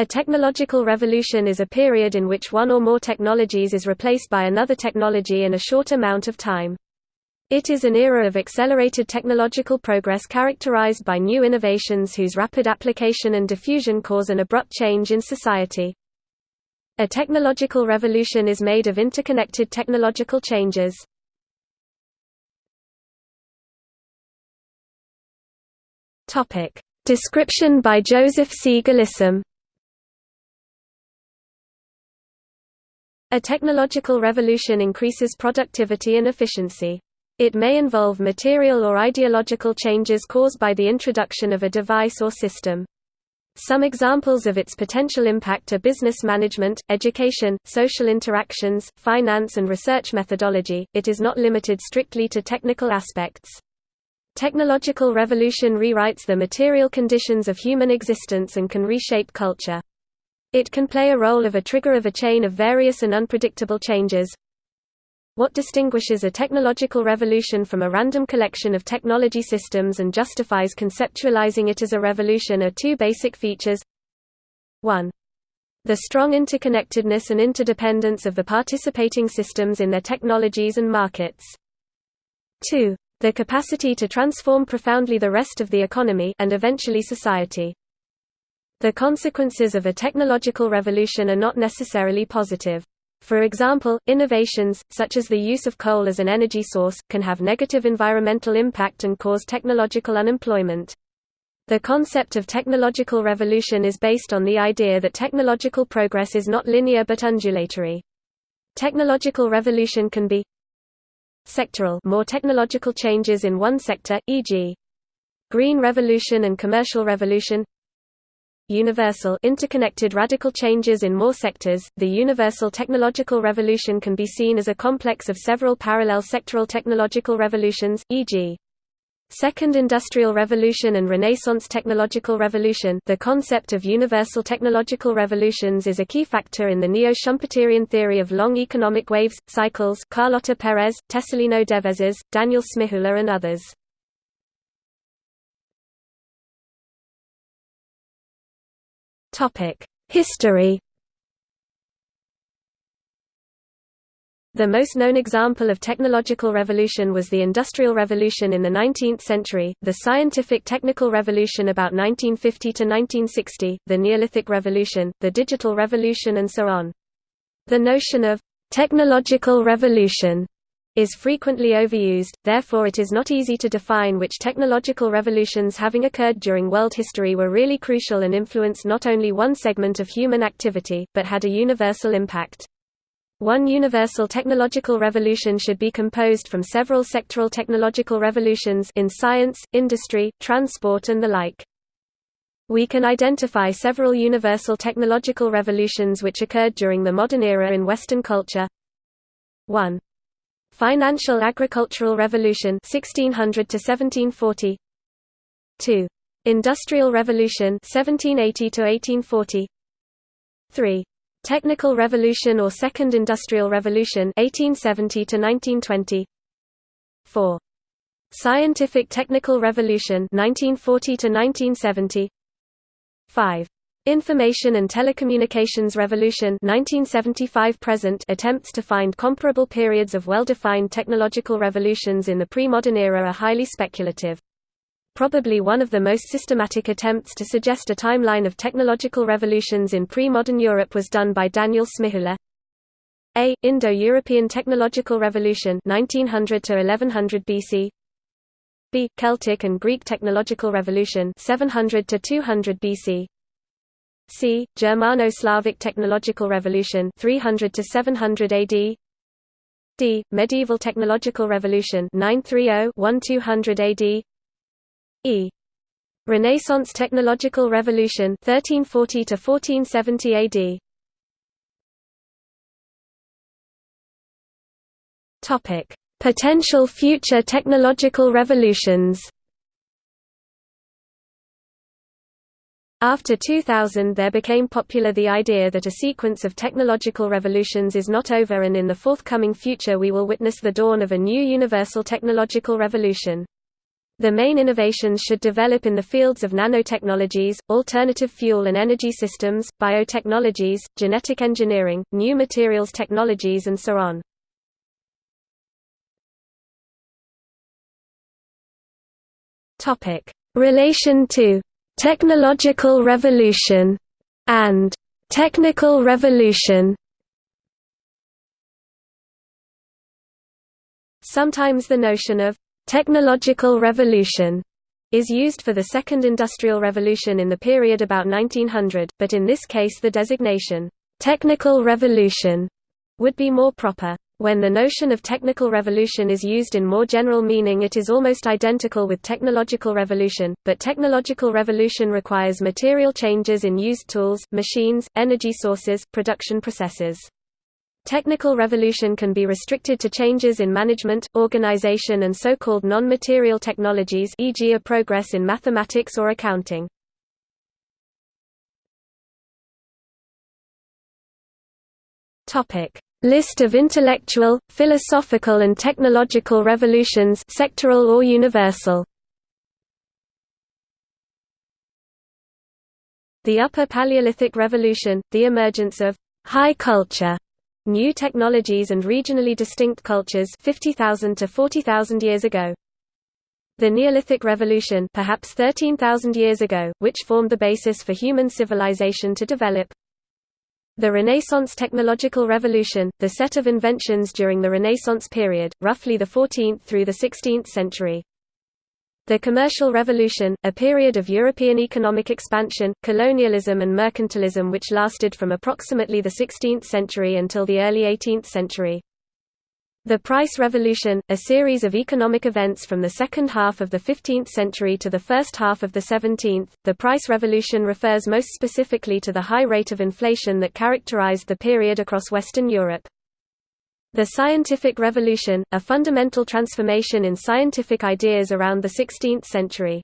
A technological revolution is a period in which one or more technologies is replaced by another technology in a short amount of time. It is an era of accelerated technological progress characterized by new innovations whose rapid application and diffusion cause an abrupt change in society. A technological revolution is made of interconnected technological changes. Description by Joseph C. Gillisham A technological revolution increases productivity and efficiency. It may involve material or ideological changes caused by the introduction of a device or system. Some examples of its potential impact are business management, education, social interactions, finance and research methodology. It is not limited strictly to technical aspects. Technological revolution rewrites the material conditions of human existence and can reshape culture. It can play a role of a trigger of a chain of various and unpredictable changes. What distinguishes a technological revolution from a random collection of technology systems and justifies conceptualizing it as a revolution are two basic features. 1. The strong interconnectedness and interdependence of the participating systems in their technologies and markets. 2. The capacity to transform profoundly the rest of the economy and eventually society. The consequences of a technological revolution are not necessarily positive. For example, innovations, such as the use of coal as an energy source, can have negative environmental impact and cause technological unemployment. The concept of technological revolution is based on the idea that technological progress is not linear but undulatory. Technological revolution can be sectoral more technological changes in one sector, e.g. green revolution and commercial revolution universal interconnected radical changes in more sectors. The universal technological revolution can be seen as a complex of several parallel sectoral technological revolutions, e.g. Second Industrial Revolution and Renaissance Technological Revolution the concept of universal technological revolutions is a key factor in the neo-Schumpeterian theory of long economic waves, cycles Carlota Perez, Tessaleno Devezas, Daniel Smihula and others. History The most known example of technological revolution was the Industrial Revolution in the 19th century, the Scientific Technical Revolution about 1950 to 1960, the Neolithic Revolution, the Digital Revolution and so on. The notion of technological revolution is frequently overused, therefore it is not easy to define which technological revolutions having occurred during world history were really crucial and influenced not only one segment of human activity, but had a universal impact. One universal technological revolution should be composed from several sectoral technological revolutions in science, industry, transport and the like. We can identify several universal technological revolutions which occurred during the modern era in Western culture. 1. Financial Agricultural Revolution 1600 to 1740 2. Industrial Revolution 1780 to 1840 3. Technical Revolution or Second Industrial Revolution 1870 to 1920 4. Scientific Technical Revolution 1940 to 1970 5. Information and Telecommunications Revolution 1975 present attempts to find comparable periods of well-defined technological revolutions in the pre-modern era are highly speculative. Probably one of the most systematic attempts to suggest a timeline of technological revolutions in pre-modern Europe was done by Daniel Smihula. A. Indo-European Technological Revolution 1900 to 1100 BC. B. Celtic and Greek Technological Revolution 700 to 200 BC. C. Germano-Slavic Technological Revolution 300 to 700 AD. D. Medieval Technological Revolution 930-1200 AD. E. Renaissance Technological Revolution 1340 to 1470 AD. Topic: Potential future technological revolutions. After 2000 there became popular the idea that a sequence of technological revolutions is not over and in the forthcoming future we will witness the dawn of a new universal technological revolution. The main innovations should develop in the fields of nanotechnologies, alternative fuel and energy systems, biotechnologies, genetic engineering, new materials technologies and so on. Relation to «technological revolution» and «technical revolution» Sometimes the notion of technological revolution is used for the Second Industrial Revolution in the period about 1900, but in this case the designation, technical revolution, would be more proper. When the notion of technical revolution is used in more general meaning it is almost identical with technological revolution, but technological revolution requires material changes in used tools, machines, energy sources, production processes. Technical revolution can be restricted to changes in management, organization and so-called non-material technologies e.g. a progress in mathematics or accounting. List of intellectual, philosophical and technological revolutions sectoral or universal. The Upper Paleolithic Revolution, the emergence of high culture New technologies and regionally distinct cultures 50,000 to 40,000 years ago. The Neolithic Revolution perhaps 13,000 years ago, which formed the basis for human civilization to develop. The Renaissance Technological Revolution, the set of inventions during the Renaissance period, roughly the 14th through the 16th century. The Commercial Revolution, a period of European economic expansion, colonialism and mercantilism which lasted from approximately the 16th century until the early 18th century. The Price Revolution, a series of economic events from the second half of the 15th century to the first half of the 17th. The Price Revolution refers most specifically to the high rate of inflation that characterized the period across Western Europe. The Scientific Revolution, a fundamental transformation in scientific ideas around the 16th century.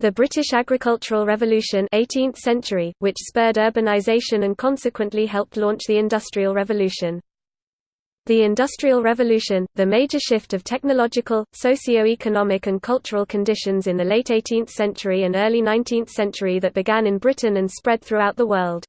The British Agricultural Revolution 18th century, which spurred urbanization and consequently helped launch the Industrial Revolution. The Industrial Revolution, the major shift of technological, socio-economic and cultural conditions in the late 18th century and early 19th century that began in Britain and spread throughout the world.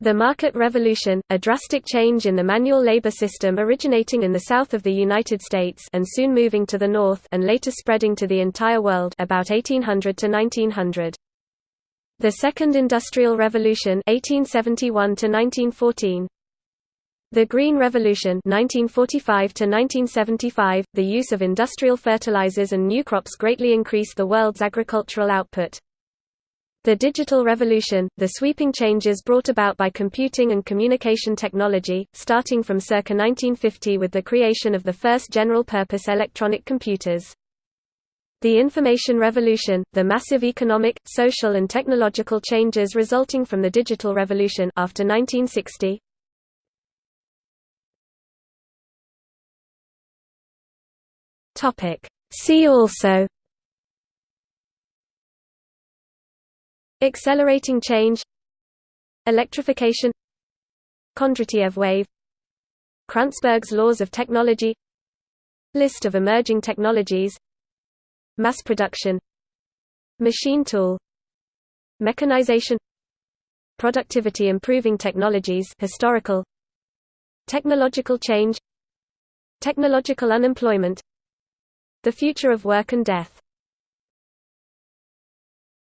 The Market Revolution, a drastic change in the manual labor system originating in the south of the United States and soon moving to the north and later spreading to the entire world about 1800 to 1900. The Second Industrial Revolution 1871 to 1914. The Green Revolution 1945 to 1975, the use of industrial fertilizers and new crops greatly increased the world's agricultural output. The digital revolution, the sweeping changes brought about by computing and communication technology, starting from circa 1950 with the creation of the first general-purpose electronic computers. The information revolution, the massive economic, social and technological changes resulting from the digital revolution after 1960. See also Accelerating change Electrification Kondratiev wave Kranzberg's laws of technology List of emerging technologies Mass production Machine tool Mechanization Productivity improving technologies historical Technological change Technological unemployment The future of work and death